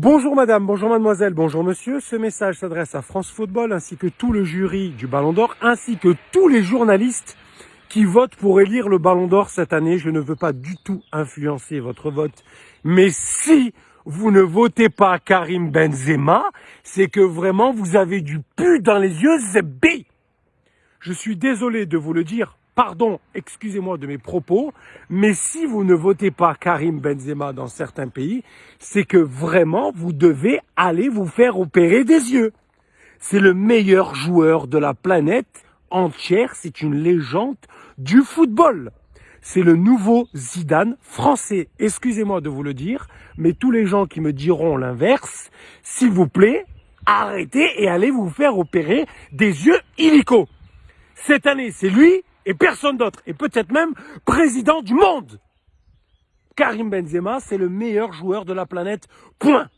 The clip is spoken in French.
Bonjour madame, bonjour mademoiselle, bonjour monsieur. Ce message s'adresse à France Football ainsi que tout le jury du Ballon d'Or ainsi que tous les journalistes qui votent pour élire le Ballon d'Or cette année. Je ne veux pas du tout influencer votre vote. Mais si vous ne votez pas Karim Benzema, c'est que vraiment vous avez du pu dans les yeux, c'est B. Je suis désolé de vous le dire, pardon, excusez-moi de mes propos, mais si vous ne votez pas Karim Benzema dans certains pays, c'est que vraiment vous devez aller vous faire opérer des yeux. C'est le meilleur joueur de la planète entière, c'est une légende du football. C'est le nouveau Zidane français. Excusez-moi de vous le dire, mais tous les gens qui me diront l'inverse, s'il vous plaît, arrêtez et allez vous faire opérer des yeux illico. Cette année, c'est lui et personne d'autre, et peut-être même président du monde. Karim Benzema, c'est le meilleur joueur de la planète, point.